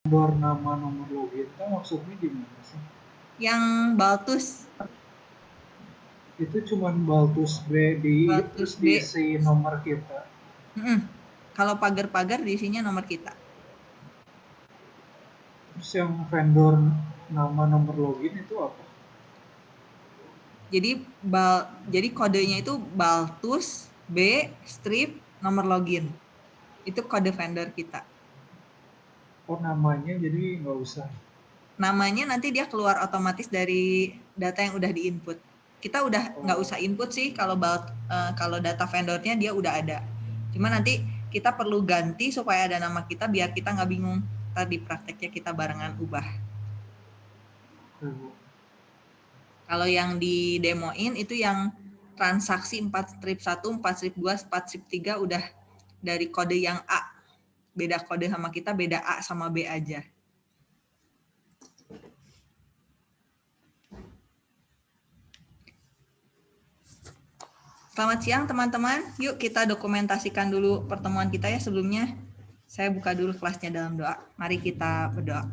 vendor nama nomor login itu maksudnya gimana sih? Yang Baltus. Itu cuma Baltus B di Baltus B. diisi nomor kita. Mm -mm. Kalau pagar-pagar diisinya nomor kita. Terus yang vendor nama nomor login itu apa? Jadi bal jadi kodenya itu Baltus B strip nomor login. Itu kode vendor kita. Oh namanya jadi nggak usah. Namanya nanti dia keluar otomatis dari data yang udah diinput. Kita udah nggak Oh. usah input sih kalau uh, kalau data vendornya dia udah ada. Cuma nanti kita perlu ganti supaya ada nama kita biar kita nggak bingung. Tadi prakteknya kita barengan ubah. Oh. Kalau yang di demoin itu yang transaksi 4 strip 1, 4 strip 2, 4 strip 3 udah dari kode yang A. Beda kode sama kita, beda A sama B aja. Selamat siang teman-teman. Yuk kita dokumentasikan dulu pertemuan kita ya sebelumnya. Saya buka dulu kelasnya dalam doa. Mari kita berdoa.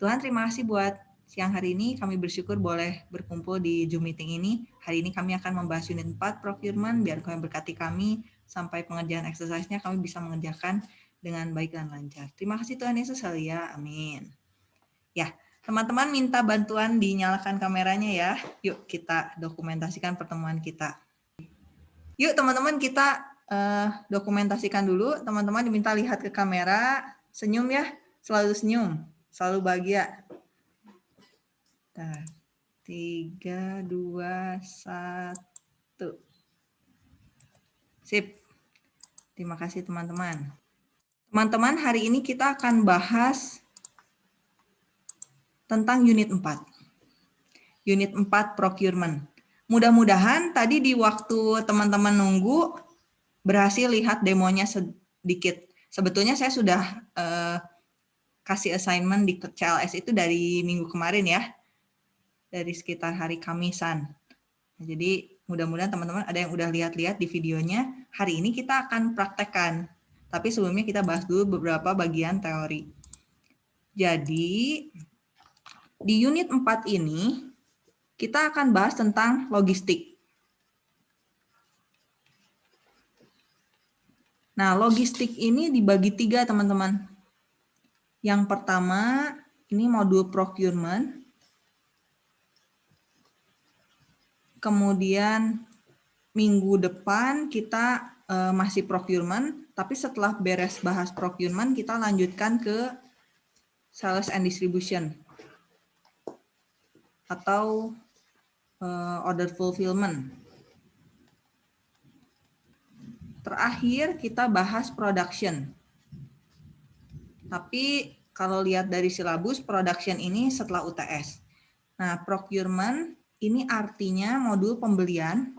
Tuhan terima kasih buat siang hari ini. Kami bersyukur boleh berkumpul di Zoom meeting ini. Hari ini kami akan membahas unit 4 procurement. Biar kami berkati kami sampai pengerjaan exercise-nya kami bisa mengerjakan dengan baik dan lancar. Terima kasih Tuhan Yesus ya. Amin. Ya, teman-teman minta bantuan dinyalakan kameranya ya. Yuk kita dokumentasikan pertemuan kita. Yuk teman-teman kita uh, dokumentasikan dulu. Teman-teman diminta lihat ke kamera, senyum ya, selalu senyum, selalu bahagia. Nah, tiga, dua, satu. Sip. Terima kasih teman-teman. Teman-teman, hari ini kita akan bahas tentang unit 4. Unit 4 procurement. Mudah-mudahan tadi di waktu teman-teman nunggu berhasil lihat demonya sedikit. Sebetulnya saya sudah uh, kasih assignment di CLS itu dari minggu kemarin ya. Dari sekitar hari Kamisan. Jadi mudah-mudahan teman-teman ada yang udah lihat-lihat di videonya. Hari ini kita akan praktekkan. Tapi sebelumnya kita bahas dulu beberapa bagian teori. Jadi di unit 4 ini kita akan bahas tentang logistik. Nah, logistik ini dibagi tiga, teman-teman. Yang pertama, ini modul procurement. Kemudian, minggu depan kita uh, masih procurement, tapi setelah beres bahas procurement, kita lanjutkan ke sales and distribution. Atau uh, order fulfillment. Terakhir kita bahas production. Tapi kalau lihat dari silabus production ini setelah UTS. Nah, procurement ini artinya modul pembelian.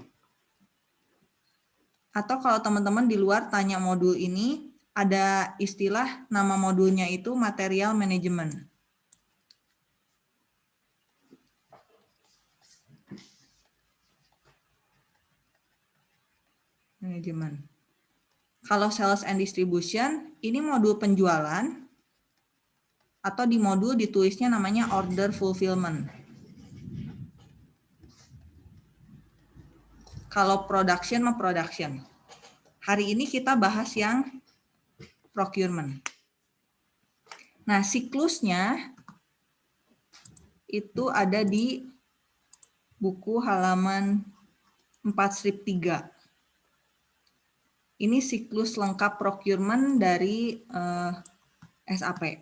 Atau kalau teman-teman di luar tanya modul ini, ada istilah nama modulnya itu material management. manajemen. Kalau sales and distribution, ini modul penjualan atau di modul ditulisnya namanya order fulfillment. Kalau production mah production. Hari ini kita bahas yang procurement. Nah, siklusnya itu ada di buku halaman 4 strip 3 ini siklus lengkap procurement dari eh, SAP.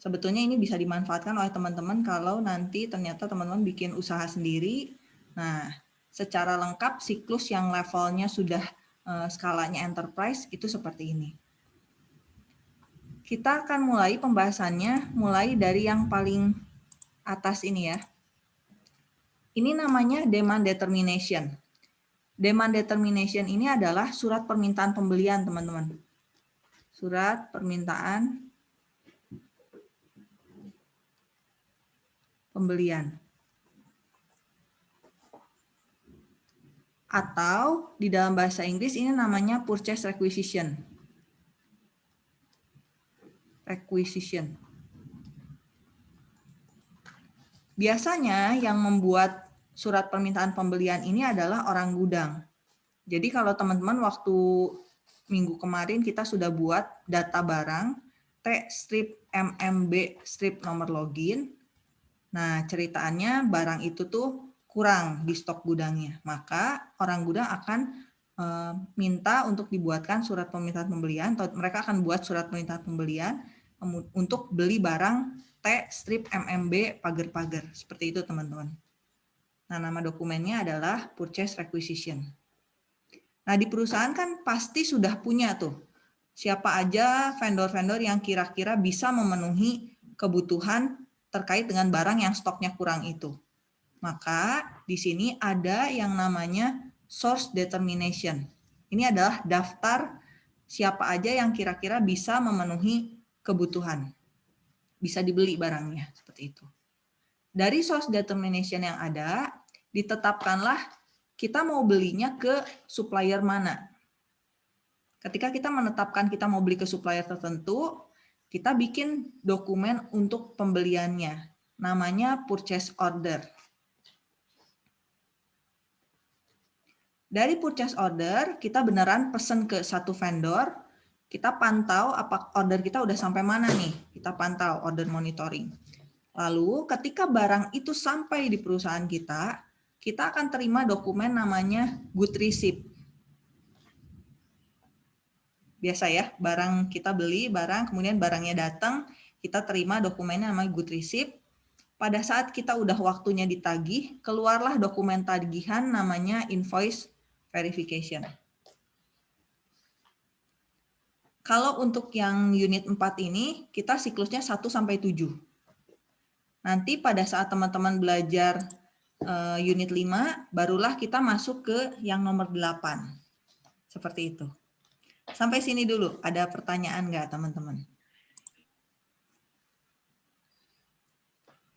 Sebetulnya ini bisa dimanfaatkan oleh teman-teman kalau nanti ternyata teman-teman bikin usaha sendiri. Nah, secara lengkap siklus yang levelnya sudah uh, skalanya enterprise itu seperti ini. Kita akan mulai pembahasannya mulai dari yang paling atas ini ya. Ini namanya demand determination. Demand determination ini adalah surat permintaan pembelian, teman-teman. Surat permintaan pembelian. atau di dalam bahasa Inggris ini namanya purchase requisition. Requisition. Biasanya yang membuat surat permintaan pembelian ini adalah orang gudang. Jadi kalau teman-teman waktu minggu kemarin kita sudah buat data barang T strip MMB strip nomor login. Nah, ceritaannya barang itu tuh kurang di stok gudangnya. Maka orang gudang akan eh, minta untuk dibuatkan surat permintaan pembelian atau mereka akan buat surat permintaan pembelian untuk beli barang T strip MMB pagar-pagar. Seperti itu teman-teman. Nah, nama dokumennya adalah purchase requisition. Nah, di perusahaan kan pasti sudah punya tuh siapa aja vendor-vendor yang kira-kira bisa memenuhi kebutuhan terkait dengan barang yang stoknya kurang itu. Maka di sini ada yang namanya source determination. Ini adalah daftar siapa aja yang kira-kira bisa memenuhi kebutuhan bisa dibeli barangnya seperti itu. Dari source determination yang ada, ditetapkanlah kita mau belinya ke supplier mana. Ketika kita menetapkan kita mau beli ke supplier tertentu, kita bikin dokumen untuk pembeliannya. Namanya purchase order. Dari purchase order, kita beneran pesen ke satu vendor, kita pantau apa order kita udah sampai mana nih. Kita pantau order monitoring. Lalu ketika barang itu sampai di perusahaan kita, kita akan terima dokumen namanya good receipt. Biasa ya, barang kita beli barang, kemudian barangnya datang, kita terima dokumennya namanya good receipt. Pada saat kita udah waktunya ditagih, keluarlah dokumen tagihan namanya invoice verification. Kalau untuk yang unit 4 ini, kita siklusnya 1 sampai 7. Nanti pada saat teman-teman belajar uh, unit 5, barulah kita masuk ke yang nomor 8. Seperti itu. Sampai sini dulu. Ada pertanyaan nggak teman-teman?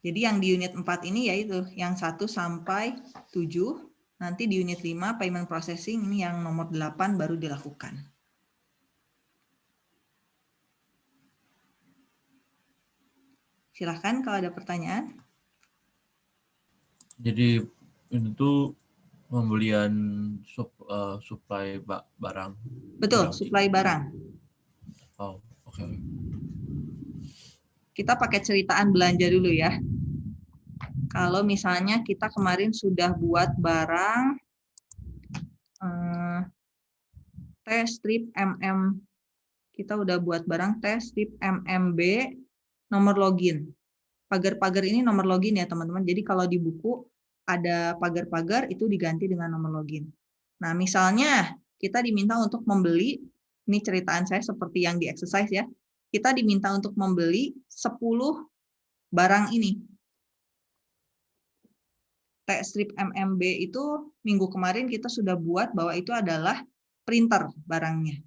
Jadi yang di unit 4 ini yaitu yang 1 sampai 7. Nanti di unit 5 payment processing ini yang nomor 8 baru dilakukan. Silahkan kalau ada pertanyaan. Jadi itu pembelian sup, uh, supply barang. Betul, barang. supply barang. Oh, oke. Okay. Kita pakai ceritaan belanja dulu ya. Kalau misalnya kita kemarin sudah buat barang test strip MM kita udah buat barang test strip MMB nomor login. Pagar-pagar ini nomor login ya teman-teman. Jadi kalau di buku ada pagar-pagar itu diganti dengan nomor login. Nah misalnya kita diminta untuk membeli, ini ceritaan saya seperti yang di exercise ya, kita diminta untuk membeli 10 barang ini. T strip MMB itu minggu kemarin kita sudah buat bahwa itu adalah printer barangnya.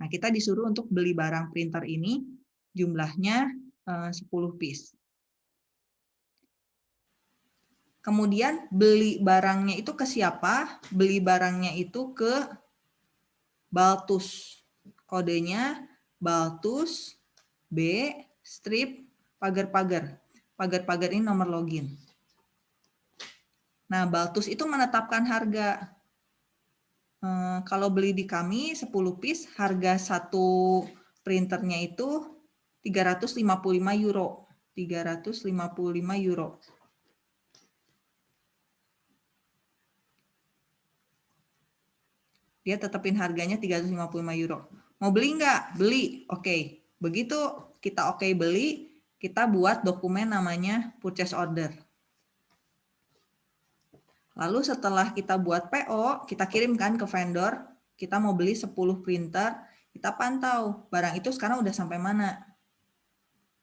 Nah, kita disuruh untuk beli barang printer ini jumlahnya 10 eh, piece. Kemudian beli barangnya itu ke siapa? Beli barangnya itu ke Baltus. Kodenya Baltus B strip pagar-pagar. Pagar-pagar ini nomor login. Nah, Baltus itu menetapkan harga. Eh, kalau beli di kami 10 piece, harga satu printernya itu 355 euro. 355 euro. Dia tetapin harganya 355 euro. Mau beli nggak? Beli. Oke. Okay. Begitu kita oke okay beli, kita buat dokumen namanya purchase order. Lalu setelah kita buat PO, kita kirimkan ke vendor, kita mau beli 10 printer, kita pantau barang itu sekarang udah sampai mana.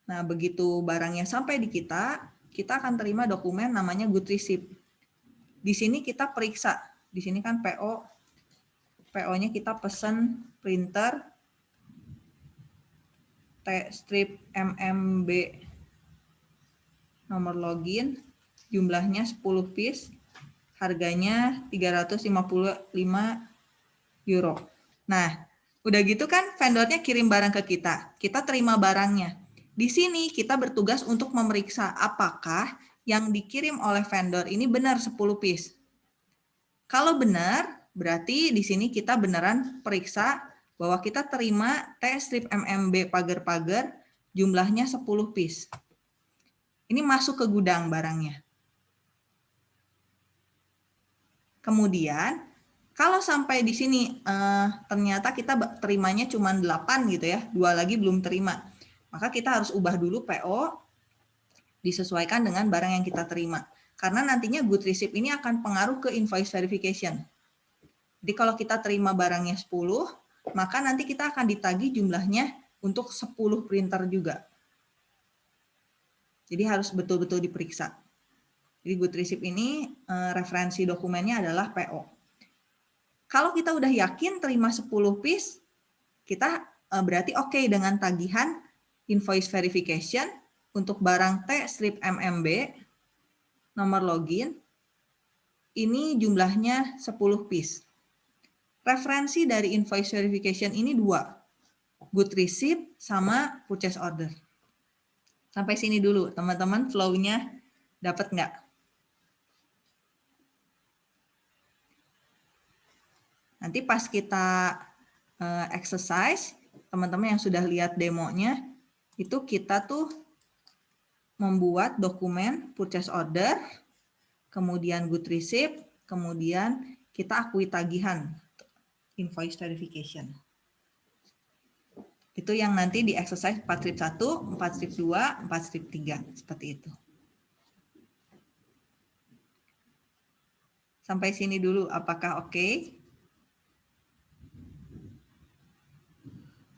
Nah, begitu barangnya sampai di kita, kita akan terima dokumen namanya good receipt. Di sini kita periksa. Di sini kan PO. PO-nya kita pesan printer T strip MMB nomor login, jumlahnya 10 piece, harganya 355 euro. Nah, udah gitu kan vendornya kirim barang ke kita. Kita terima barangnya. Di sini kita bertugas untuk memeriksa apakah yang dikirim oleh vendor ini benar 10 piece. Kalau benar, berarti di sini kita beneran periksa bahwa kita terima T strip MMB pagar-pagar jumlahnya 10 piece. Ini masuk ke gudang barangnya. Kemudian kalau sampai di sini eh, ternyata kita terimanya cuma 8 gitu ya, dua lagi belum terima. Maka kita harus ubah dulu PO disesuaikan dengan barang yang kita terima. Karena nantinya good receipt ini akan pengaruh ke invoice verification. Jadi kalau kita terima barangnya 10, maka nanti kita akan ditagi jumlahnya untuk 10 printer juga. Jadi harus betul-betul diperiksa. Jadi good receipt ini eh, referensi dokumennya adalah PO. Kalau kita udah yakin terima 10 piece, kita eh, berarti oke okay dengan tagihan invoice verification untuk barang T strip MMB, nomor login, ini jumlahnya 10 piece. Referensi dari invoice verification ini dua, good receipt sama purchase order. Sampai sini dulu, teman-teman flow-nya dapat nggak? Nanti pas kita uh, exercise, teman-teman yang sudah lihat demonya, itu kita tuh membuat dokumen purchase order, kemudian good receipt, kemudian kita akui tagihan invoice verification. Itu yang nanti di exercise 4 strip 1, 4 strip 2, 4 strip 3. Seperti itu. Sampai sini dulu, apakah oke? Okay?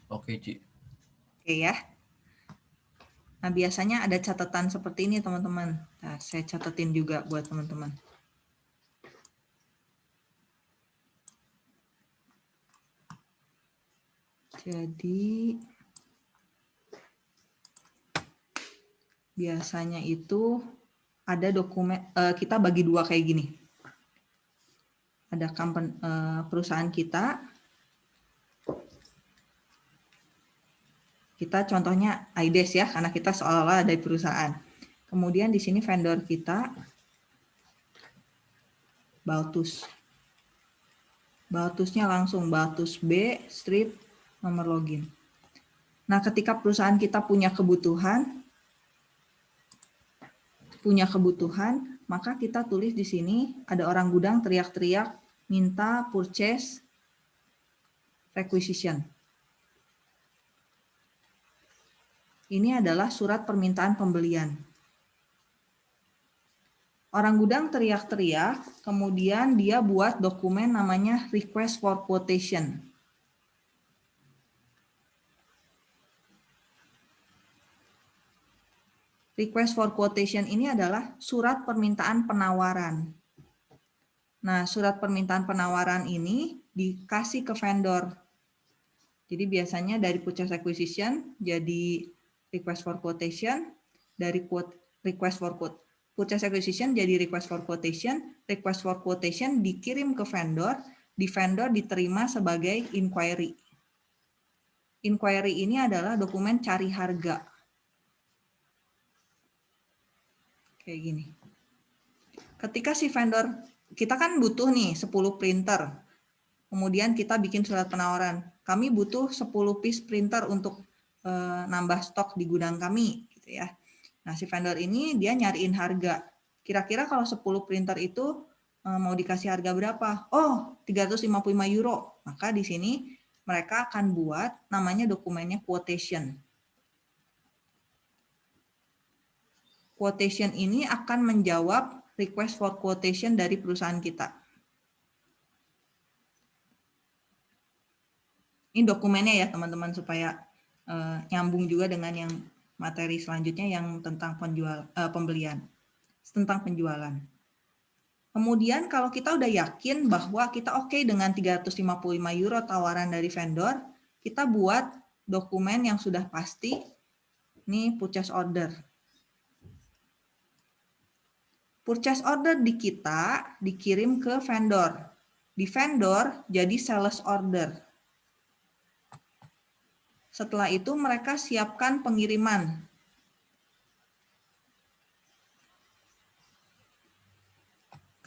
Oke, Ci. Oke ya. Nah, biasanya ada catatan seperti ini, teman-teman. Nah, saya catatin juga buat teman-teman. Jadi, biasanya itu ada dokumen, uh, kita bagi dua kayak gini. Ada uh, perusahaan kita, Kita contohnya IDES ya, karena kita seolah-olah dari perusahaan. Kemudian di sini vendor kita, Baltus. Baltusnya langsung Baltus B, strip, nomor login. Nah, ketika perusahaan kita punya kebutuhan, punya kebutuhan, maka kita tulis di sini ada orang gudang teriak-teriak minta purchase requisition. Ini adalah surat permintaan pembelian. Orang gudang teriak-teriak, kemudian dia buat dokumen namanya request for quotation. Request for quotation ini adalah surat permintaan penawaran. Nah, surat permintaan penawaran ini dikasih ke vendor. Jadi biasanya dari purchase acquisition jadi request for quotation, dari quote request for quote purchase acquisition jadi request for quotation, request for quotation dikirim ke vendor, di vendor diterima sebagai inquiry. Inquiry ini adalah dokumen cari harga. Kayak gini. Ketika si vendor, kita kan butuh nih 10 printer. Kemudian kita bikin surat penawaran. Kami butuh 10 piece printer untuk Eh, nambah stok di gudang kami gitu ya. Nah, si vendor ini dia nyariin harga. Kira-kira kalau 10 printer itu eh, mau dikasih harga berapa? Oh, 355 euro. Maka di sini mereka akan buat namanya dokumennya quotation. Quotation ini akan menjawab request for quotation dari perusahaan kita. Ini dokumennya ya teman-teman supaya uh, nyambung juga dengan yang materi selanjutnya yang tentang penjual uh, pembelian tentang penjualan. Kemudian kalau kita udah yakin bahwa kita oke okay dengan 355 euro tawaran dari vendor, kita buat dokumen yang sudah pasti. Ini purchase order. Purchase order di kita dikirim ke vendor. Di vendor jadi sales order. Setelah itu mereka siapkan pengiriman.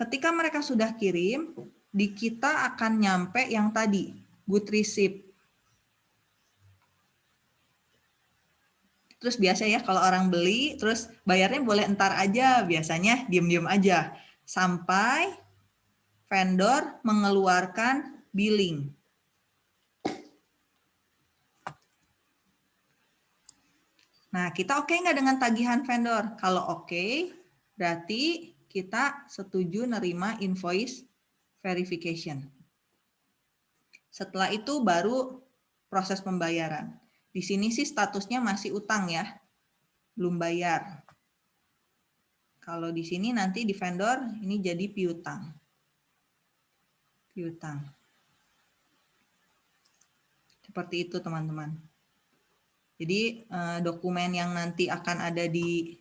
ketika mereka sudah kirim, di kita akan nyampe yang tadi, good receipt. Terus biasa ya kalau orang beli, terus bayarnya boleh entar aja, biasanya diem-diem aja. Sampai vendor mengeluarkan billing. Nah, kita oke okay nggak dengan tagihan vendor? Kalau oke, okay, berarti kita setuju nerima invoice verification. Setelah itu baru proses pembayaran. Di sini sih statusnya masih utang ya, belum bayar. Kalau di sini nanti di vendor ini jadi piutang. Piutang. Seperti itu teman-teman. Jadi eh, dokumen yang nanti akan ada di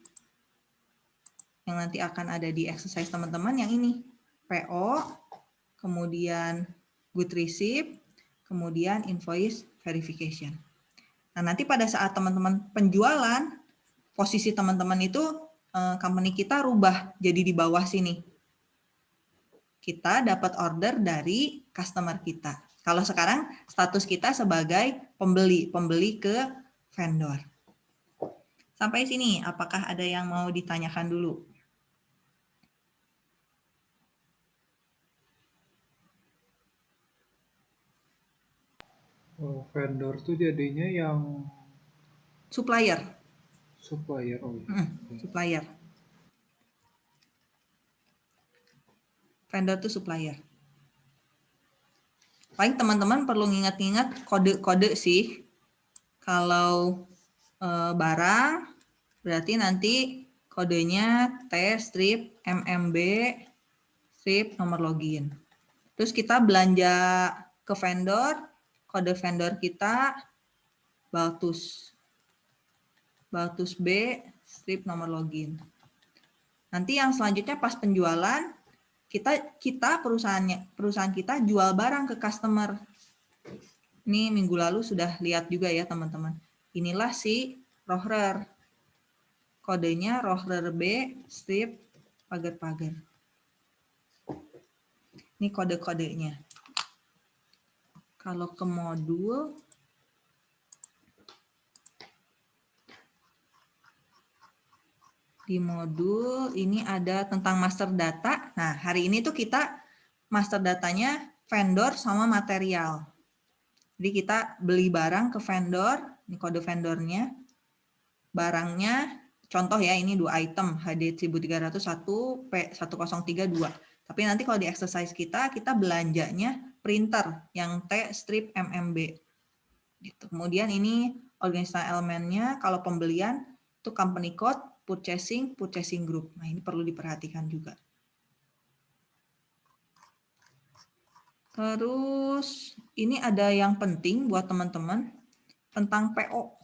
yang nanti akan ada di exercise teman-teman yang ini PO, kemudian good receipt, kemudian invoice verification. Nah, nanti pada saat teman-teman penjualan, posisi teman-teman itu eh, company kita rubah jadi di bawah sini. Kita dapat order dari customer kita. Kalau sekarang status kita sebagai pembeli, pembeli ke vendor. Sampai sini, apakah ada yang mau ditanyakan dulu? Oh, vendor tuh jadinya yang supplier. Supplier, oh iya. Hmm, supplier. Vendor tuh supplier. Paling teman-teman perlu ingat-ingat kode-kode sih kalau e, barang, berarti nanti kodenya T strip MMB strip nomor login. Terus kita belanja ke vendor, kode vendor kita Baltus. Baltus B strip nomor login. Nanti yang selanjutnya pas penjualan kita kita perusahaannya perusahaan kita jual barang ke customer ini minggu lalu sudah lihat juga ya teman-teman. Inilah si rohrer. Kodenya rohrer B strip pagar-pagar. Ini kode-kodenya. Kalau ke modul, di modul ini ada tentang master data. Nah, hari ini tuh kita master datanya vendor sama material. Jadi kita beli barang ke vendor, ini kode vendornya, barangnya, contoh ya ini dua item, HD 1301, P1032. Tapi nanti kalau di exercise kita, kita belanjanya printer yang T strip MMB. Gitu. Kemudian ini organisasional elemennya, kalau pembelian itu company code, purchasing, purchasing group. Nah ini perlu diperhatikan juga. Terus ini ada yang penting buat teman-teman tentang PO.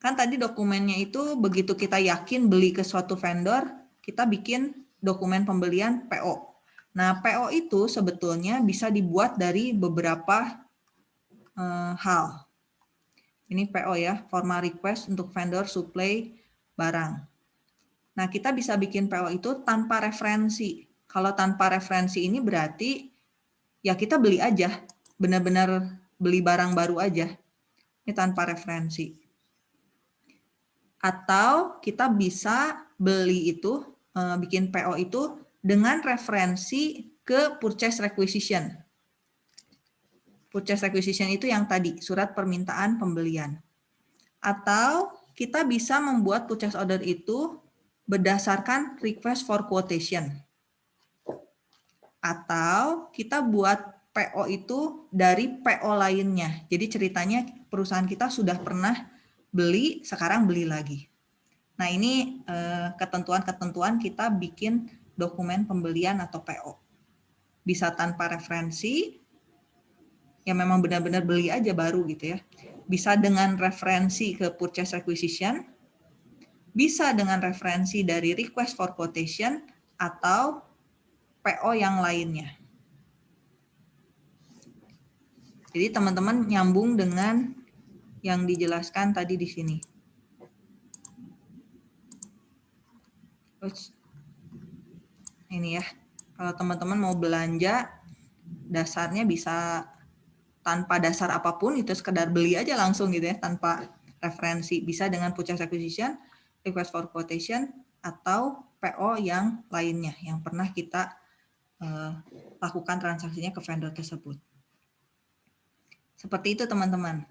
Kan tadi dokumennya itu begitu kita yakin beli ke suatu vendor, kita bikin dokumen pembelian PO. Nah, PO itu sebetulnya bisa dibuat dari beberapa uh, hal. Ini PO ya, formal request untuk vendor supply barang. Nah, kita bisa bikin PO itu tanpa referensi. Kalau tanpa referensi ini berarti ya kita beli aja, benar-benar beli barang baru aja. Ini tanpa referensi. Atau kita bisa beli itu, eh, bikin PO itu dengan referensi ke purchase requisition. Purchase requisition itu yang tadi, surat permintaan pembelian. Atau kita bisa membuat purchase order itu berdasarkan request for quotation. Atau kita buat PO itu dari PO lainnya. Jadi ceritanya perusahaan kita sudah pernah beli, sekarang beli lagi. Nah ini eh, ketentuan-ketentuan kita bikin dokumen pembelian atau PO. Bisa tanpa referensi, ya memang benar-benar beli aja baru gitu ya. Bisa dengan referensi ke purchase requisition, bisa dengan referensi dari request for quotation, atau PO yang lainnya. Jadi teman-teman nyambung dengan yang dijelaskan tadi di sini. ini ya. Kalau teman-teman mau belanja, dasarnya bisa tanpa dasar apa pun, itu sekedar beli aja langsung gitu ya, tanpa referensi. Bisa dengan purchase acquisition, request for quotation, atau PO yang lainnya, yang pernah kita lakukan transaksinya ke vendor tersebut. Seperti itu teman-teman.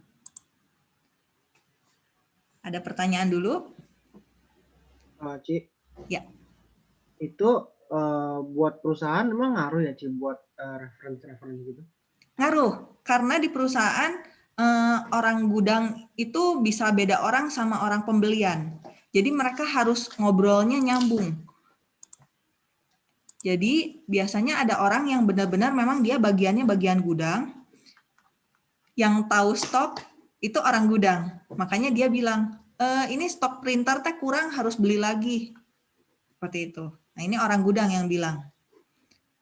Ada pertanyaan dulu? Uh, Ci. Ya. Itu uh, buat perusahaan emang ngaruh ya Ci buat uh, referensi-referensi gitu? Ngaruh, karena di perusahaan uh, orang gudang itu bisa beda orang sama orang pembelian. Jadi mereka harus ngobrolnya nyambung. Jadi biasanya ada orang yang benar-benar memang dia bagiannya bagian gudang, yang tahu stok itu orang gudang. Makanya dia bilang, e, ini stok printer teh kurang harus beli lagi. Seperti itu. Nah ini orang gudang yang bilang.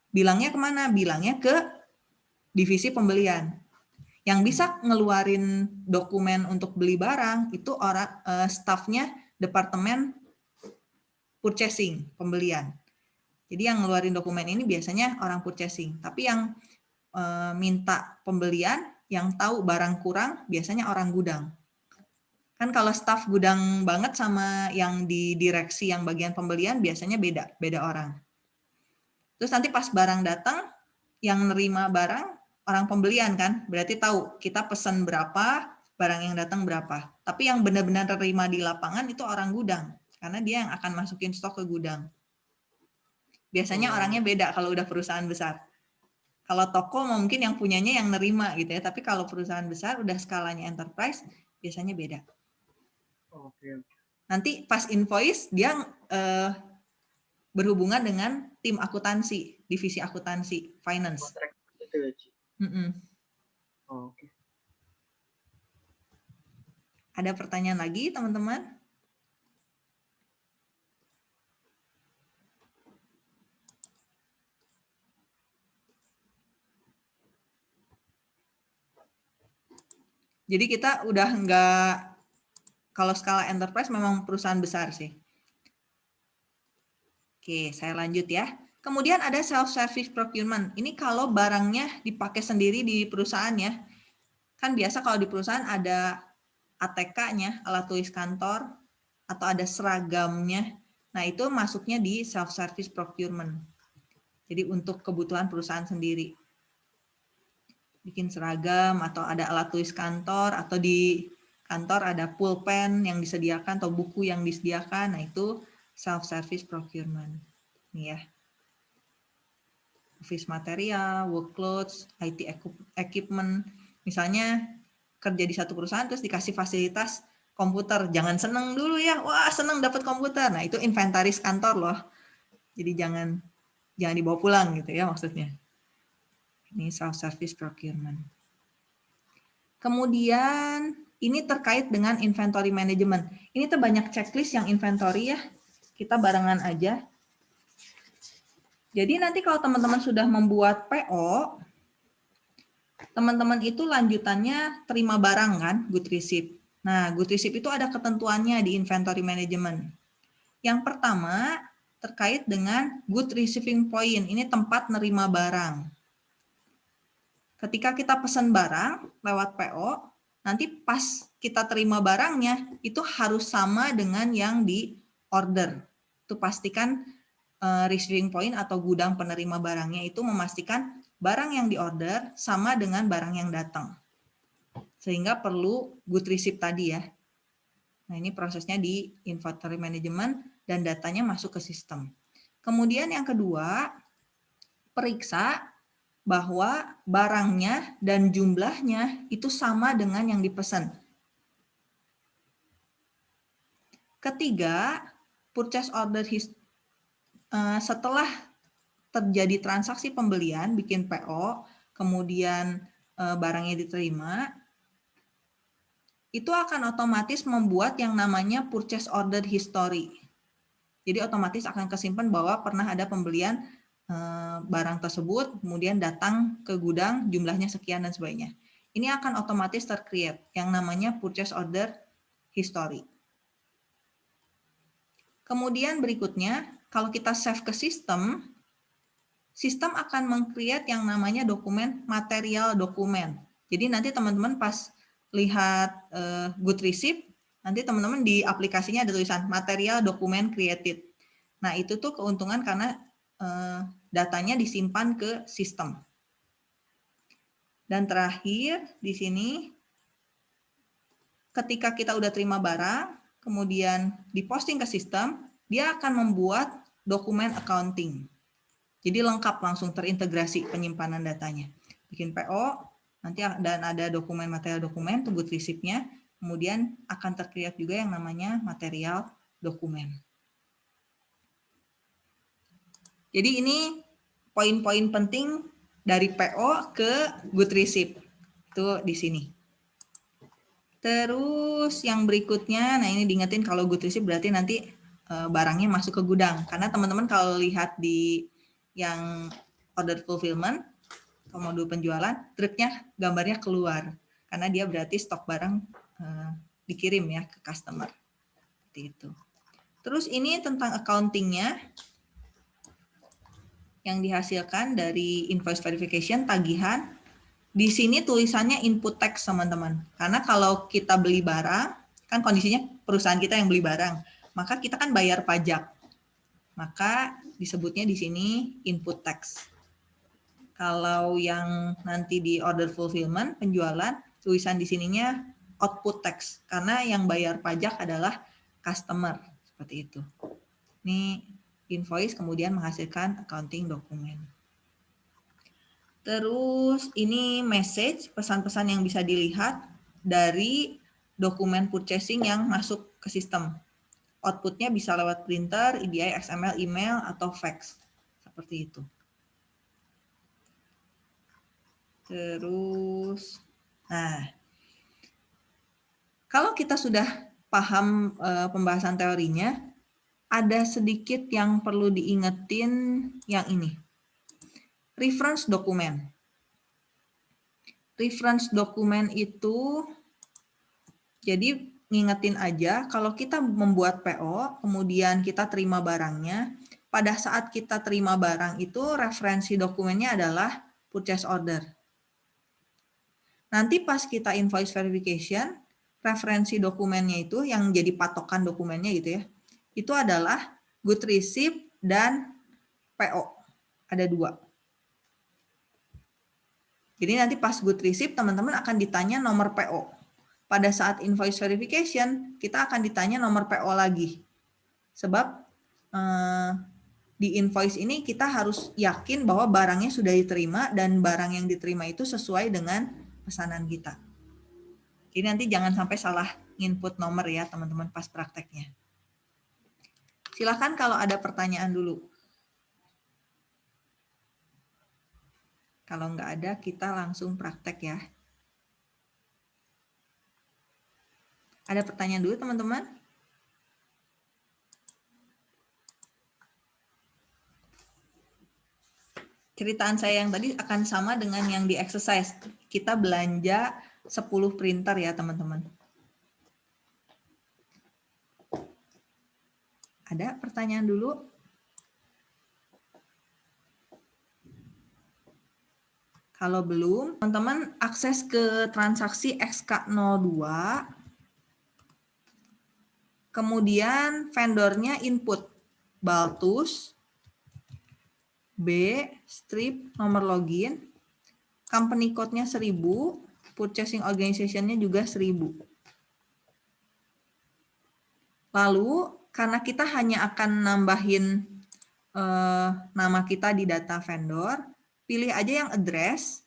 Bilangnya ke mana? Bilangnya ke divisi pembelian. Yang bisa ngeluarin dokumen untuk beli barang itu orang uh, staffnya departemen purchasing pembelian. Jadi yang ngeluarin dokumen ini biasanya orang purchasing. Tapi yang uh, minta pembelian, yang tahu barang kurang biasanya orang gudang. Kan kalau staff gudang banget sama yang di direksi yang bagian pembelian biasanya beda, beda orang. Terus nanti pas barang datang, yang nerima barang orang pembelian kan, berarti tahu kita pesan berapa, barang yang datang berapa. Tapi yang benar-benar terima di lapangan itu orang gudang, karena dia yang akan masukin stok ke gudang. Biasanya hmm. orangnya beda kalau udah perusahaan besar. Kalau toko mungkin yang punyanya yang nerima gitu ya, tapi kalau perusahaan besar udah skalanya enterprise, biasanya beda. Oke. Nanti pas invoice dia uh, berhubungan dengan tim akuntansi, divisi akuntansi, finance. Mm -mm. Oke. Ada pertanyaan lagi, teman-teman? Jadi kita udah nggak kalau skala enterprise memang perusahaan besar sih. Oke, saya lanjut ya. Kemudian ada self-service procurement. Ini kalau barangnya dipakai sendiri di perusahaan ya. Kan biasa kalau di perusahaan ada ATK-nya, alat tulis kantor, atau ada seragamnya. Nah, itu masuknya di self-service procurement. Jadi untuk kebutuhan perusahaan sendiri. Bikin seragam, atau ada alat tulis kantor, atau di kantor ada pulpen yang disediakan atau buku yang disediakan, nah itu self-service procurement. Nih ya. Office material, work clothes, IT equipment. Misalnya kerja di satu perusahaan terus dikasih fasilitas komputer. Jangan seneng dulu ya, wah seneng dapat komputer. Nah itu inventaris kantor loh. Jadi jangan jangan dibawa pulang gitu ya maksudnya. Ini self-service procurement. Kemudian ini terkait dengan inventory management. Ini tuh banyak checklist yang inventory ya. Kita barengan aja. Jadi nanti kalau teman-teman sudah membuat PO, teman-teman itu lanjutannya terima barang kan, good receipt. Nah, good receipt itu ada ketentuannya di inventory management. Yang pertama terkait dengan good receiving point. Ini tempat nerima barang. Ketika kita pesan barang lewat PO, nanti pas kita terima barangnya itu harus sama dengan yang di order. Itu pastikan uh, receiving point atau gudang penerima barangnya itu memastikan barang yang di order sama dengan barang yang datang. Sehingga perlu good receipt tadi ya. Nah, ini prosesnya di inventory management dan datanya masuk ke sistem. Kemudian yang kedua, periksa bahwa barangnya dan jumlahnya itu sama dengan yang dipesan. Ketiga, purchase order his, uh, setelah terjadi transaksi pembelian, bikin PO, kemudian uh, barangnya diterima, itu akan otomatis membuat yang namanya purchase order history. Jadi otomatis akan kesimpan bahwa pernah ada pembelian barang tersebut, kemudian datang ke gudang, jumlahnya sekian dan sebagainya. Ini akan otomatis tercreate yang namanya purchase order history. Kemudian berikutnya, kalau kita save ke sistem, sistem akan meng-create yang namanya dokumen material dokumen. Jadi nanti teman-teman pas lihat uh, good receipt, nanti teman-teman di aplikasinya ada tulisan material dokumen created. Nah itu tuh keuntungan karena uh, datanya disimpan ke sistem. Dan terakhir di sini, ketika kita udah terima barang, kemudian diposting ke sistem, dia akan membuat dokumen accounting. Jadi lengkap langsung terintegrasi penyimpanan datanya. Bikin PO, nanti dan ada dokumen material dokumen, tunggu resipnya, kemudian akan terkreat juga yang namanya material dokumen. Jadi ini poin-poin penting dari PO ke good receipt. Itu di sini. Terus yang berikutnya, nah ini diingetin kalau good receipt berarti nanti eh, barangnya masuk ke gudang. Karena teman-teman kalau lihat di yang order fulfillment, modul penjualan, truknya gambarnya keluar. Karena dia berarti stok barang eh, dikirim ya ke customer. Seperti itu. Terus ini tentang accountingnya yang dihasilkan dari invoice verification, tagihan, di sini tulisannya input text teman-teman. Karena kalau kita beli barang, kan kondisinya perusahaan kita yang beli barang, maka kita kan bayar pajak. Maka disebutnya di sini input text. Kalau yang nanti di order fulfillment, penjualan, tulisan di sininya output text. Karena yang bayar pajak adalah customer. Seperti itu. Ini invoice kemudian menghasilkan accounting dokumen. Terus ini message, pesan-pesan yang bisa dilihat dari dokumen purchasing yang masuk ke sistem. Outputnya bisa lewat printer, EDI, XML, email, atau fax. Seperti itu. Terus, nah, kalau kita sudah paham e, pembahasan teorinya, ada sedikit yang perlu diingetin yang ini reference dokumen. Reference dokumen itu jadi ngingetin aja kalau kita membuat PO, kemudian kita terima barangnya, pada saat kita terima barang itu referensi dokumennya adalah purchase order. Nanti pas kita invoice verification, referensi dokumennya itu yang jadi patokan dokumennya gitu ya, itu adalah good receipt dan PO. Ada dua. Jadi nanti pas good receipt, teman-teman akan ditanya nomor PO. Pada saat invoice verification, kita akan ditanya nomor PO lagi. Sebab eh, di invoice ini kita harus yakin bahwa barangnya sudah diterima dan barang yang diterima itu sesuai dengan pesanan kita. Jadi nanti jangan sampai salah input nomor ya teman-teman pas prakteknya. Silahkan kalau ada pertanyaan dulu. Kalau nggak ada, kita langsung praktek ya. Ada pertanyaan dulu teman-teman? Ceritaan saya yang tadi akan sama dengan yang di exercise. Kita belanja 10 printer ya teman-teman. Ada pertanyaan dulu? Kalau belum, teman-teman akses ke transaksi XK02. Kemudian vendornya input Baltus, B, strip, nomor login, company code-nya 1000, purchasing organization-nya juga 1000. Lalu, karena kita hanya akan nambahin eh, nama kita di data vendor, pilih aja yang address,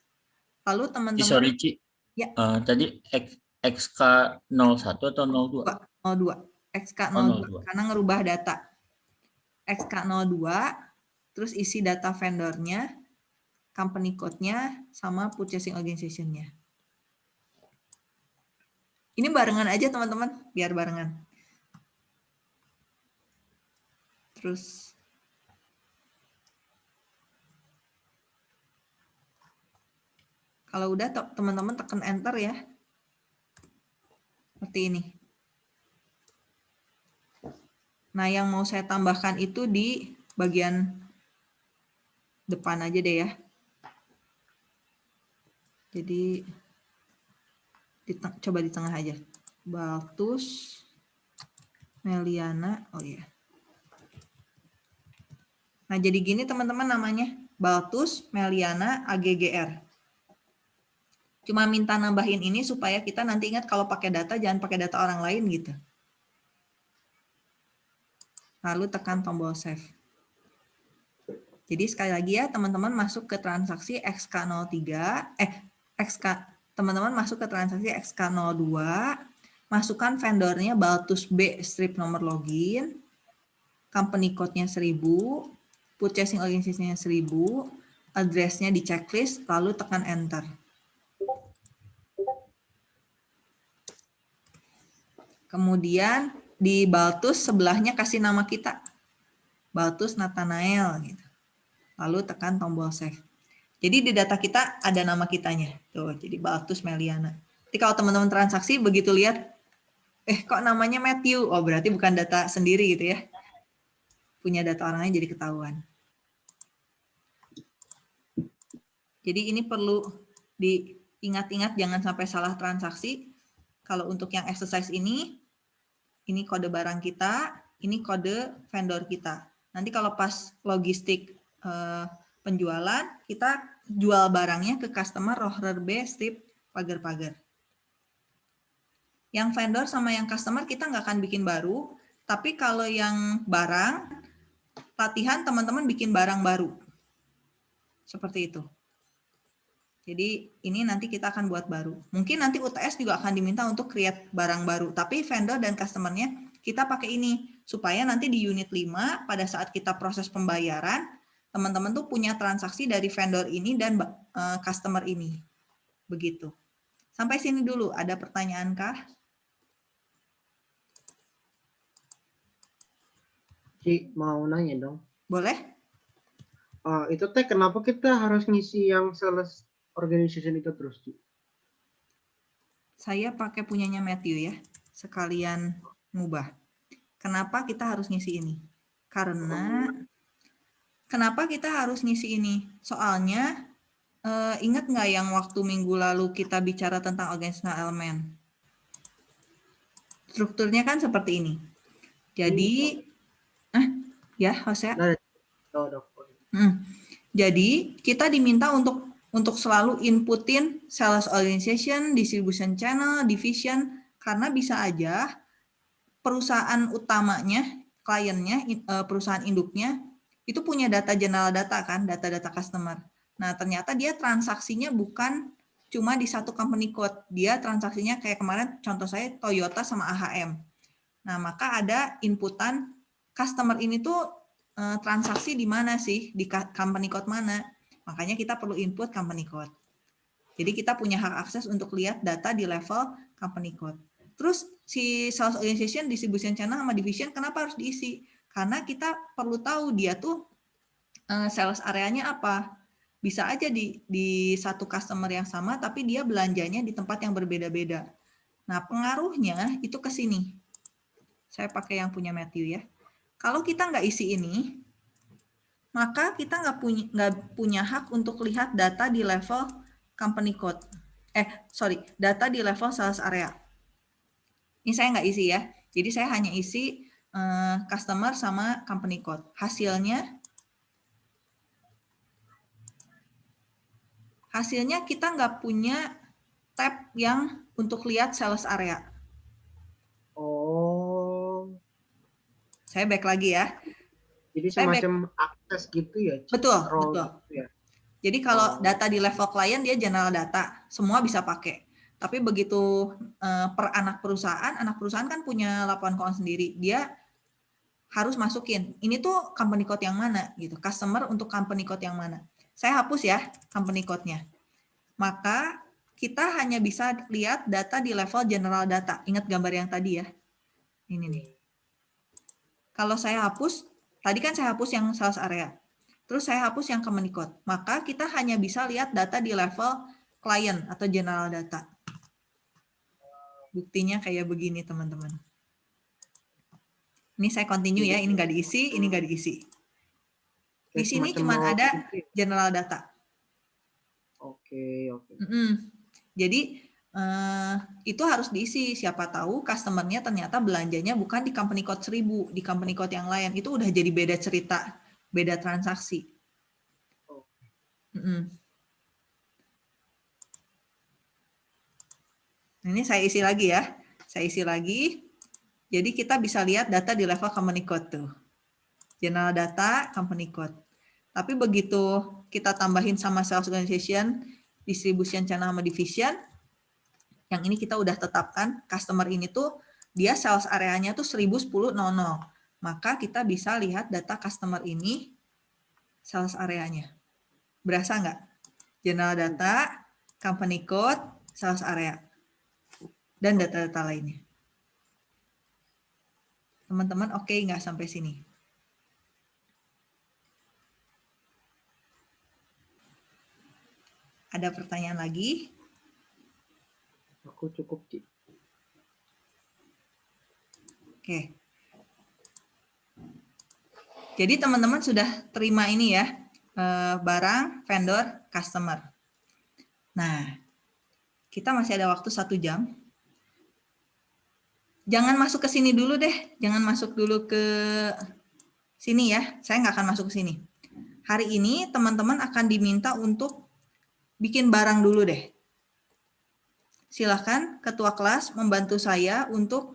lalu teman-teman... Sorry, Ci. Ya. Uh, tadi X, XK01 atau 02? 02. XK02, 02. karena ngerubah data. XK02, terus isi data vendornya, company code-nya, sama purchasing organization-nya. Ini barengan aja teman-teman, biar barengan. Terus Kalau udah teman-teman tekan enter ya. Seperti ini. Nah, yang mau saya tambahkan itu di bagian depan aja deh ya. Jadi coba di tengah aja. Baltus, Meliana, oh iya. Nah jadi gini teman-teman namanya. Baltus, Meliana, AGGR. Cuma minta nambahin ini supaya kita nanti ingat kalau pakai data jangan pakai data orang lain gitu. Lalu tekan tombol save. Jadi sekali lagi ya teman-teman masuk ke transaksi XK03, eh XK teman-teman masuk ke transaksi XK02, masukkan vendornya Baltus B strip nomor login, company code-nya 1000, purchasing organization-nya 1000, address-nya di checklist, lalu tekan enter. Kemudian di Baltus sebelahnya kasih nama kita. Baltus Nathanael gitu. Lalu tekan tombol save. Jadi di data kita ada nama kitanya. Tuh, jadi Baltus Meliana. Jadi kalau teman-teman transaksi begitu lihat eh kok namanya Matthew? Oh, berarti bukan data sendiri gitu ya. Punya data orang lain jadi ketahuan. Jadi ini perlu diingat-ingat jangan sampai salah transaksi. Kalau untuk yang exercise ini, ini kode barang kita, ini kode vendor kita. Nanti kalau pas logistik eh, penjualan, kita jual barangnya ke customer rohrer B strip pagar-pagar. Yang vendor sama yang customer kita nggak akan bikin baru, tapi kalau yang barang, latihan teman-teman bikin barang baru. Seperti itu. Jadi ini nanti kita akan buat baru. Mungkin nanti UTS juga akan diminta untuk create barang baru. Tapi vendor dan customer-nya kita pakai ini. Supaya nanti di unit 5 pada saat kita proses pembayaran, teman-teman tuh punya transaksi dari vendor ini dan uh, customer ini. Begitu. Sampai sini dulu. Ada pertanyaan kah? Ci, mau nanya dong. Boleh? Uh, itu teh kenapa kita harus ngisi yang sales organization itu terus, Ci? Saya pakai punyanya Matthew ya. Sekalian ngubah. Kenapa kita harus ngisi ini? Karena kenapa kita harus ngisi ini? Soalnya uh, ingat nggak yang waktu minggu lalu kita bicara tentang organizational element? Strukturnya kan seperti ini. Jadi, ah, ya, Jose. Nah. Hmm. Jadi kita diminta untuk untuk selalu inputin sales organization, distribution channel, division, karena bisa aja perusahaan utamanya, kliennya, eh, perusahaan induknya, itu punya data general data kan, data-data customer. Nah ternyata dia transaksinya bukan cuma di satu company code, dia transaksinya kayak kemarin contoh saya Toyota sama AHM. Nah maka ada inputan customer ini tuh eh, transaksi di mana sih, di company code mana. Makanya kita perlu input company code. Jadi kita punya hak akses untuk lihat data di level company code. Terus si sales organization, distribution channel sama division kenapa harus diisi? Karena kita perlu tahu dia tuh uh, sales areanya apa. Bisa aja di di satu customer yang sama tapi dia belanjanya di tempat yang berbeda-beda. Nah, pengaruhnya itu ke sini. Saya pakai yang punya Matthew ya. Kalau kita nggak isi ini, maka kita nggak punya nggak punya hak untuk lihat data di level company code. Eh, sorry, data di level sales area. Ini saya nggak isi ya. Jadi saya hanya isi uh, customer sama company code. Hasilnya, hasilnya kita nggak punya tab yang untuk lihat sales area. Oh. Saya back lagi ya. Jadi semacam akses gitu ya? Betul, betul. gitu ya? Jadi kalau Oh. data di level klien dia general data, semua bisa pakai. Tapi begitu eh, per anak perusahaan, anak perusahaan kan punya laporan keuangan sendiri. Dia harus masukin. Ini tuh company code yang mana gitu. Customer untuk company code yang mana. Saya hapus ya company code-nya. Maka kita hanya bisa lihat data di level general data. Ingat gambar yang tadi ya. Ini nih. Kalau saya hapus, tadi kan saya hapus yang sales area. Terus saya hapus yang code. Maka kita hanya bisa lihat data di level client atau general data. Buktinya kayak begini teman-teman. Ini saya continue ya, ini nggak diisi, ini nggak diisi. Di sini cuma ada general data. Oke, oke. Jadi eh, itu harus diisi. Siapa tahu customernya ternyata belanjanya bukan di company code 1000, di company code yang lain. Itu udah jadi beda cerita, beda transaksi. Mm-mm. Ini saya isi lagi ya. Saya isi lagi. Jadi kita bisa lihat data di level company code tuh. General data, company code. Tapi begitu kita tambahin sama sales organization, distribution channel sama division, yang ini kita udah tetapkan customer ini tuh dia sales areanya tuh 1010.00. Maka kita bisa lihat data customer ini sales areanya. Berasa nggak? General data, company code, sales area, dan data-data lainnya. Teman-teman oke nggak sampai sini? Ada pertanyaan lagi? Aku cukup, Ci. Oke. Jadi teman-teman sudah terima ini ya, eh, barang, vendor, customer. Nah, kita masih ada waktu satu jam. Jangan masuk ke sini dulu deh, jangan masuk dulu ke sini ya. Saya nggak akan masuk ke sini. Hari ini teman-teman akan diminta untuk bikin barang dulu deh. Silahkan ketua kelas membantu saya untuk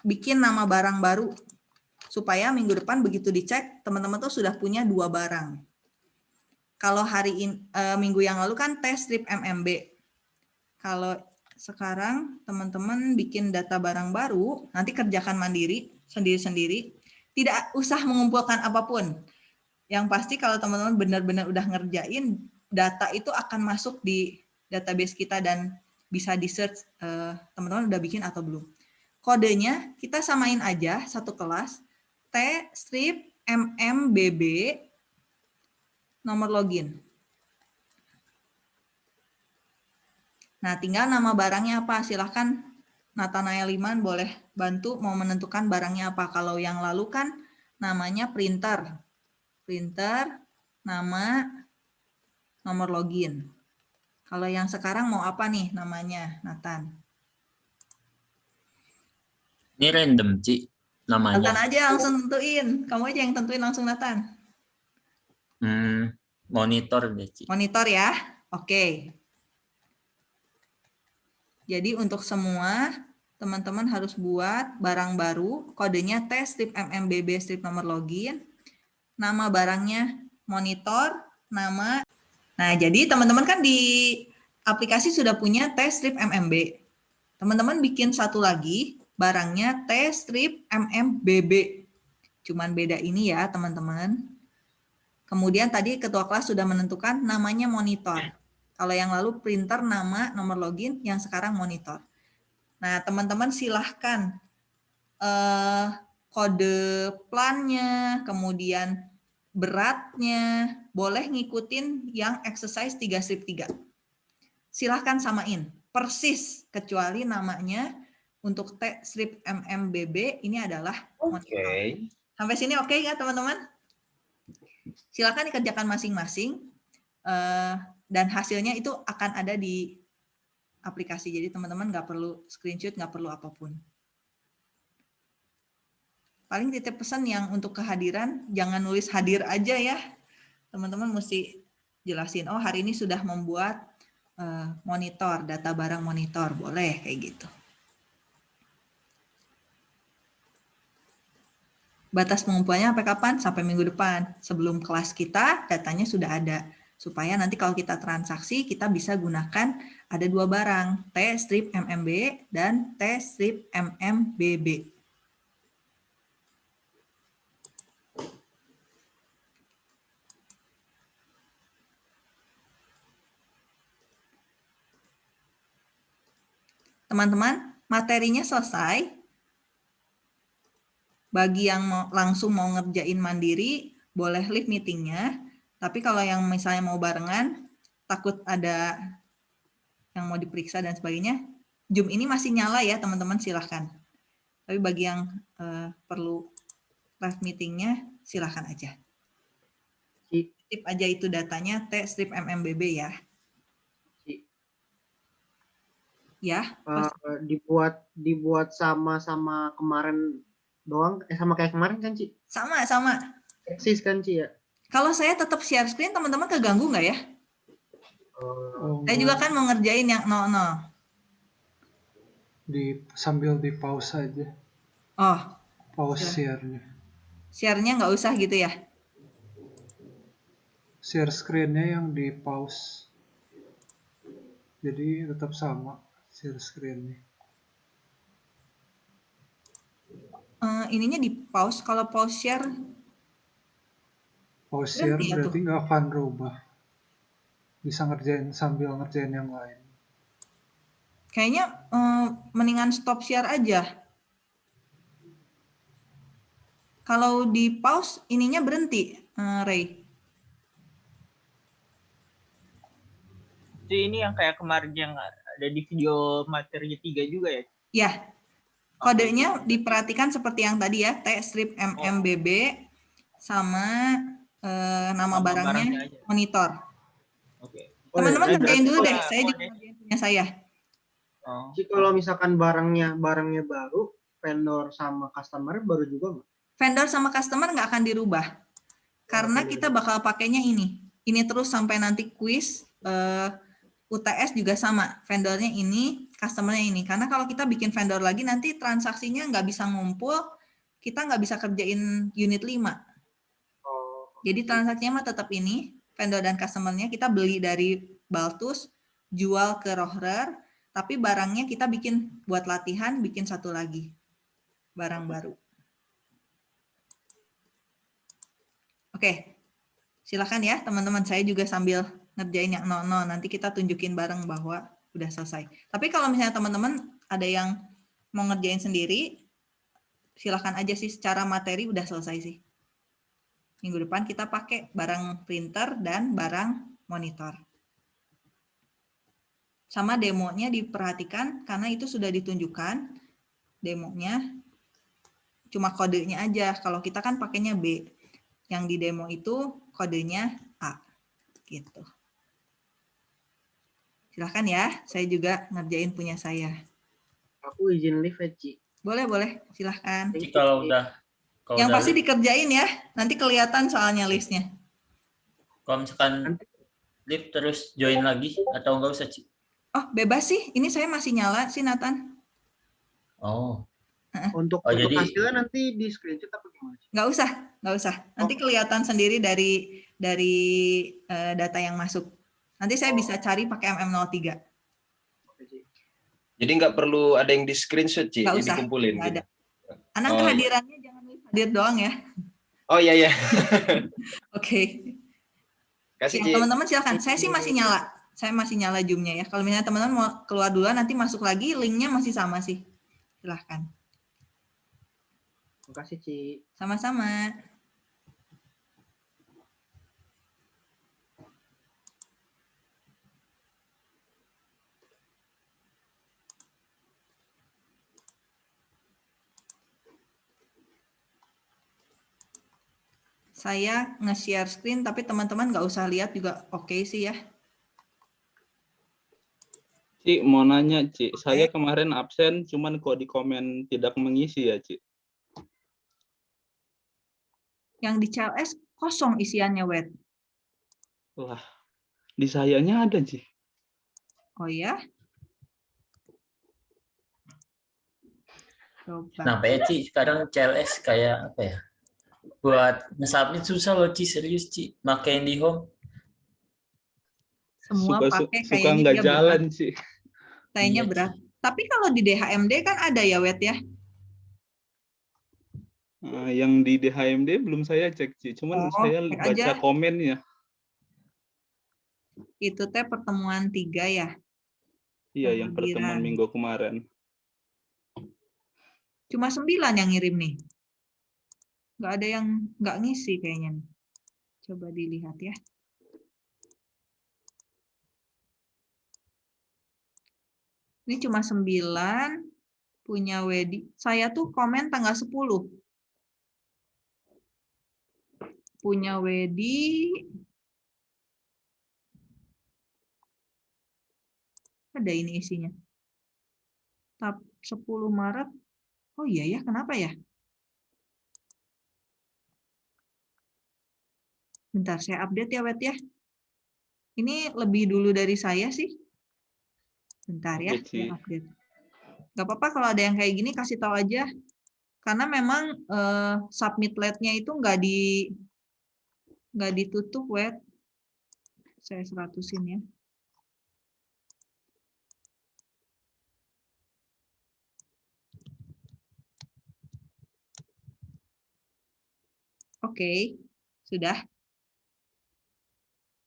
bikin nama barang baru supaya minggu depan begitu dicek teman-teman tuh sudah punya dua barang. Kalau hari ini minggu yang lalu kan tes strip MMB. Kalau sekarang teman-teman bikin data barang baru, nanti kerjakan mandiri sendiri-sendiri, tidak usah mengumpulkan apa pun. Yang pasti kalau teman-teman benar-benar udah ngerjain, data itu akan masuk di database kita dan bisa di search teman-teman udah bikin atau belum. Kodenya kita samain aja satu kelas T strip MMBB nomor login. Nah, tinggal nama barangnya apa. Silahkan Nathanael Liman boleh bantu mau menentukan barangnya apa. Kalau yang lalu kan namanya printer. Printer, nama, nomor login. Kalau yang sekarang mau apa nih namanya, Nathan? Ini random, Ci, namanya. Nathan aja langsung tentuin. Kamu aja yang tentuin langsung, Nathan. Hmm, monitor deh, Ci. Monitor ya. Oke. Jadi untuk semua teman-teman harus buat barang baru, kodenya tes strip MMBB strip nomor login, nama barangnya monitor, nama. Nah, jadi teman-teman kan di aplikasi sudah punya tes strip MMB. Teman-teman bikin satu lagi, barangnya tes strip MMBB. Cuman beda ini ya, teman-teman. Kemudian tadi ketua kelas sudah menentukan namanya monitor. Kalau yang lalu printer, nama, nomor login, yang sekarang monitor. Nah, teman-teman silahkan eh, kode plannya, kemudian beratnya, boleh ngikutin yang exercise 3 strip 3. Silahkan samain, persis, kecuali namanya untuk T strip MMBB ini adalah. Oke. Sampai sini oke nggak teman-teman? Silakan dikerjakan masing-masing eh, dan hasilnya itu akan ada di aplikasi. Jadi teman-teman nggak perlu screenshot, nggak perlu apa pun. Paling titip pesan yang untuk kehadiran jangan nulis hadir aja ya. Teman-teman mesti jelasin, oh hari ini sudah membuat eh, monitor, data barang monitor, boleh kayak gitu. Batas pengumpulannya sampai kapan? Sampai minggu depan. Sebelum kelas kita, datanya sudah ada. Supaya nanti kalau kita transaksi, kita bisa gunakan ada dua barang, T strip MMB dan T strip MMBB. Teman-teman, materinya selesai. Bagi yang mau, langsung mau ngerjain mandiri, boleh leave meetingnya. Tapi kalau yang misalnya mau barengan, takut ada yang mau diperiksa dan sebagainya, Zoom ini masih nyala ya teman-teman silahkan. Tapi bagi yang uh, perlu live meetingnya, silahkan aja. Tip aja itu datanya T strip MMBB ya. Ci. Ya, Eh, dibuat dibuat sama-sama kemarin doang eh sama kayak kemarin kan Ci? sama sama. Eksis kan Ci ya? Kalau saya tetap share screen, teman-teman keganggu nggak ya? Oh, Saya juga kan mau ngerjain yang 00. di sambil di pause aja. Oh, Pause Ya. share-nya. share-nya nggak usah gitu ya? Share screen-nya yang di pause. Jadi tetap sama share screen-nya. Eh, ininya di pause. Kalau pause share, Pause share Berhenti ya berarti nggak akan rubah. Bisa ngerjain sambil ngerjain yang lain. kayaknya eh, mendingan stop share aja. Kalau di pause, ininya berhenti, eh, Ray. Itu ini yang kayak kemarin yang ada di video materi 3 juga ya? Ya, kodenya diperhatikan seperti yang tadi ya, T strip MMBB sama eh, nama, Nama barangnya, monitor. Oke. Oh, Teman-teman iya, kerjain dulu deh, saya juga punya saya. Oh. Ci kalau misalkan barangnya barangnya baru, vendor sama customer baru juga nggak? Vendor sama customer nggak akan dirubah. Karena kita bakal pakainya ini. Ini terus sampai nanti quiz, eh, UTS juga sama. Vendornya ini, customernya ini. Karena kalau kita bikin vendor lagi, nanti transaksinya nggak bisa ngumpul, kita nggak bisa kerjain unit 5. Oh, Jadi transaksinya mah tetap ini, vendor dan customernya kita beli dari Baltus, jual ke Rohrer, tapi barangnya kita bikin buat latihan, bikin satu lagi. Barang baru. Oke, silakan ya teman-teman. Saya juga sambil ngerjain yang 00, nanti kita tunjukin bareng bahwa udah selesai. Tapi kalau misalnya teman-teman ada yang mau ngerjain sendiri, silakan aja sih secara materi udah selesai sih minggu depan kita pakai barang printer dan barang monitor. Sama demonya diperhatikan karena itu sudah ditunjukkan demonya cuma kodenya aja. Kalau kita kan pakainya B. Yang di demo itu kodenya A. Gitu. Silahkan ya, saya juga ngerjain punya saya. aku izin live ya, Ci. Boleh, boleh. Silahkan. Ci kalau udah kalau Yang udah pasti dikerjain ya. Nanti kelihatan soalnya listnya. kalau misalkan live terus join lagi atau enggak usah Ci? Oh, bebas sih. Ini saya masih nyala sih, Nathan. Oh, Untuk Oh, untuk jadi- hasilnya nanti di screenshot apa gimana? Ci? Nggak usah, nggak usah. Nanti kelihatan sendiri dari dari eh, data yang masuk. Nanti saya bisa cari pakai MM03. Oke, Ci. Jadi nggak perlu ada yang di screenshot, Ci, Nggak yang usah, dikumpulin. nggak gitu. ada. Anak Oh, iya. kehadirannya jangan hadir doang ya. Oh iya iya. Oke. Kasih Ya, Ci. teman-teman silakan. Saya sih masih nyala. Saya masih nyala Zoom-nya ya. Kalau misalnya teman-teman mau keluar dulu nanti masuk lagi, linknya masih sama sih. Silahkan. Terima kasih, Ci. Sama-sama. Saya nge-share screen, tapi teman-teman nggak usah lihat juga oke sih ya. Ci, mau nanya, Ci. Saya kemarin absen, cuman kok di komen tidak mengisi ya, Ci. Yang di CLS kosong isiannya, Wet. Wah, di sayanya ada, Ci. Oh ya? Coba. kenapa ya Ci? Sekarang CLS kayak apa ya? Buat nge-submit susah loh Ci, serius Ci. Makai di home. Semua Suka, su- pakai suka kayaknya nggak dia berat. jalan, Ci. Kayaknya Iya, Ci. berat. Tapi kalau di DHMD kan ada ya, Wet ya? Eh, yang di DHMD belum saya cek, Ci. Cuman Oh, saya baca aja. komennya. Itu teh pertemuan tiga ya. Iya, yang pertemuan minggu kemarin. Cuma sembilan yang ngirim nih. Nggak ada yang nggak ngisi kayaknya. Coba dilihat ya. Ini cuma sembilan punya Wedi. Saya tuh komen tanggal 10. punya Wedi. Ada ini isinya. Tap 10 Maret. Oh iya ya, kenapa ya? Bentar, saya update ya, Wet ya. Ini lebih dulu dari saya sih. Bentar ya, Update saya update. Gak apa-apa kalau ada yang kayak gini kasih tahu aja. Karena memang eh, submit late-nya itu nggak di nggak ditutup, Wet. Saya seratusin ya. Oke, sudah.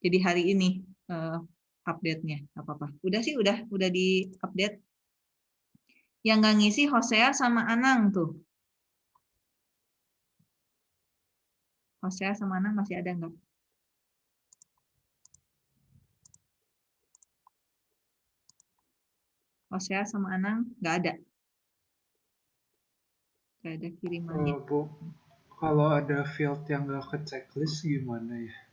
Jadi hari ini eh, update-nya, apa-apa. Udah sih, udah, udah di update. Yang nggak ngisi Hosea sama Anang tuh. Hosea sama Anang masih ada nggak? Hosea sama Anang nggak ada. Nggak ada kirimannya. Oh, Bu, kalau ada field yang nggak ke checklist gimana ya?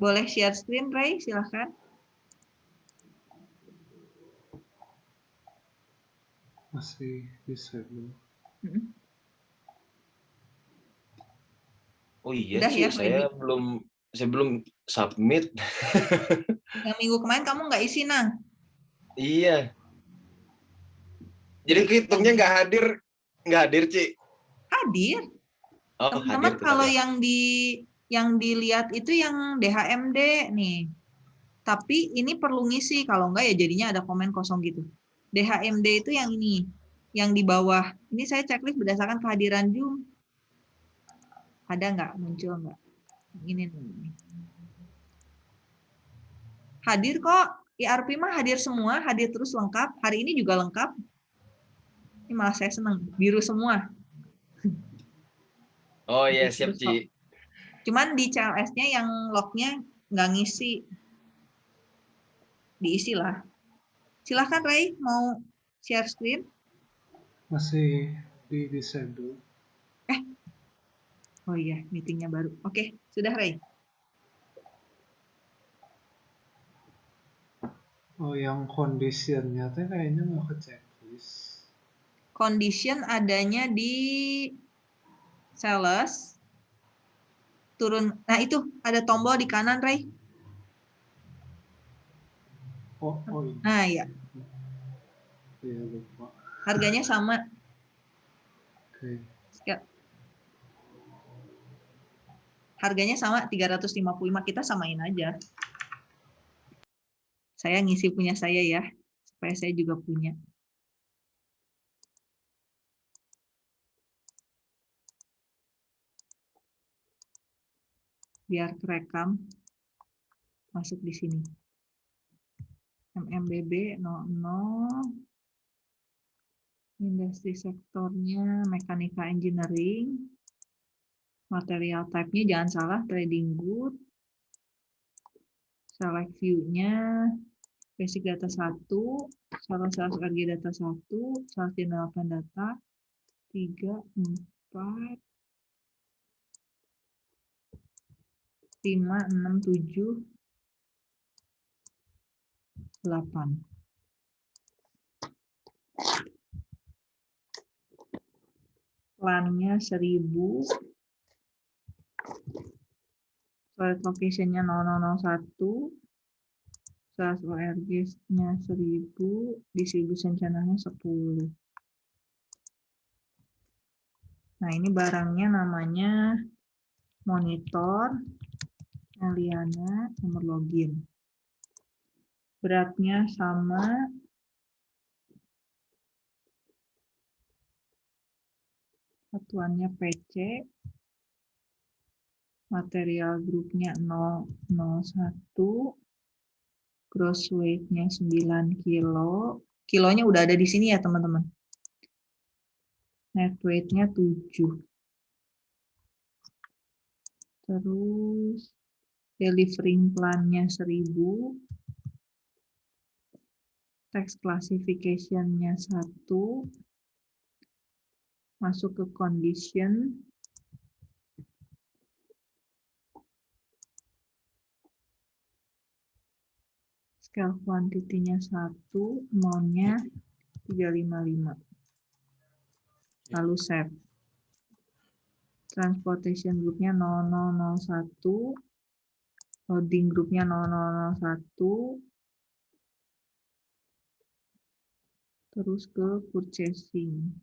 Boleh share screen, Ray? Silahkan. Masih disable. Mm-mm. Oh iya Udah sih, ya, saya belum saya belum submit. Yang minggu kemarin kamu nggak isi, Nang? Iya. Jadi kehitungnya nggak hadir, nggak hadir, Ci. Hadir. Oh, Teman-teman hadir kalau ya. yang di yang dilihat itu yang DHMD nih. Tapi ini perlu ngisi kalau enggak ya jadinya ada komen kosong gitu. DHMD itu yang ini, yang di bawah. Ini saya checklist berdasarkan kehadiran Zoom. Ada nggak muncul nggak? Ini nih. Hadir kok. IRP mah hadir semua, hadir terus lengkap. Hari ini juga lengkap. Ini malah saya seneng, biru semua. Oh iya, siap. Ci. Cuman di CLS-nya yang lognya nggak ngisi. Diisi lah. Silahkan Ray, mau share screen? Masih di disable. Oh iya, meetingnya baru. Oke, sudah Ray. Oh, yang conditionnya tuh kayaknya nggak ke checklist. Condition adanya di sales. Turun. Nah itu ada tombol di kanan Ray. Oh, oh ini. Nah ya, Iya, lupa. harganya sama. Oke. Ya. Harganya sama 355 kita samain aja. Saya ngisi punya saya ya, supaya saya juga punya. Biar terekam masuk di sini. MMBB 00 industri sektornya mekanika engineering. Material type-nya jangan salah trading good select view-nya basic data 1 salah sales RG data 1 sales development data. 3 4 5 6 6 7 8 plannya 1000 solid location-nya 0001 sales ORG-nya 1000 distribution channel-nya 10 nah ini barangnya namanya monitor Eliana nomor login. Beratnya sama. Satuannya PC material grupnya 001 gross weight-nya 9 kilo. Kilonya udah ada di sini ya teman-teman? Net weight-nya 7 terus delivering plan-nya 1000, text classification-nya 1, masuk ke condition, scale quantity-nya 1, amount-nya 355. Lalu save. Transportation group-nya 0001, loading group-nya 0001, terus ke purchasing.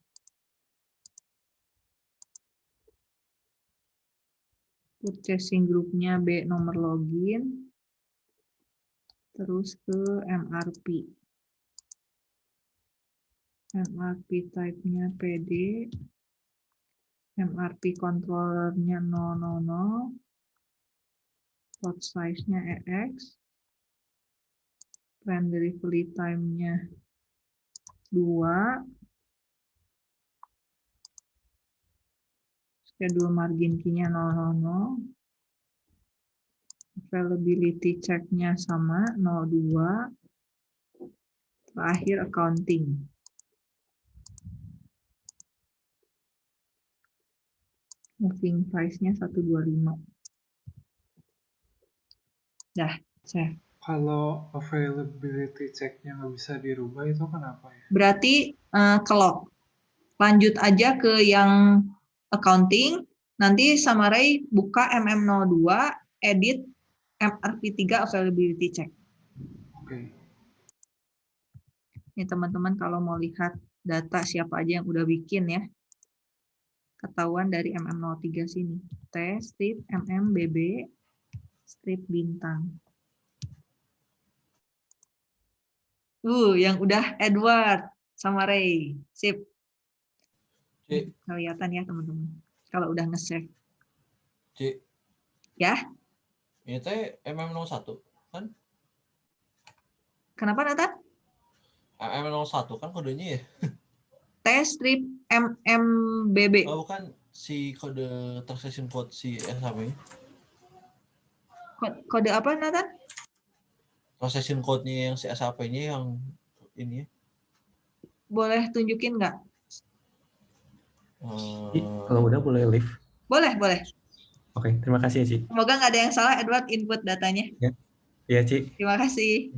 Purchasing grupnya B nomor login, terus ke MRP. MRP type-nya PD, MRP controller-nya 000, lot size-nya EX, plan delivery time-nya 2, schedule margin key-nya 000, availability check-nya sama 02, terakhir accounting. Moving price-nya 125. Dah, saya. Kalau availability check-nya nggak bisa dirubah itu kenapa ya? Berarti eh, kelok. Lanjut aja ke yang accounting. Nanti Samarai buka MM02, edit MRP3 availability check. Oke. Ini teman-teman kalau mau lihat data siapa aja yang udah bikin ya. Ketahuan dari MM03 sini. T, strip, MMBB, strip bintang. Uh, yang udah Edward sama Ray. Sip. Cik, Kelihatan ya teman-teman. Kalau udah nge-save. Cik. Ya? Ini teh MM01 kan? Kenapa Nathan? MM01 kan kodenya ya? T strip MMBB. Oh, bukan si kode transaction code si SAP. Ko- Kode apa Nathan? Transaction code-nya yang si SAP-nya yang ini ya. Boleh tunjukin nggak? Eh, kalau udah boleh live. Boleh, boleh. Oke, terima kasih ya, Ci. Semoga nggak ada yang salah Edward input datanya. Iya, Ci. Terima kasih.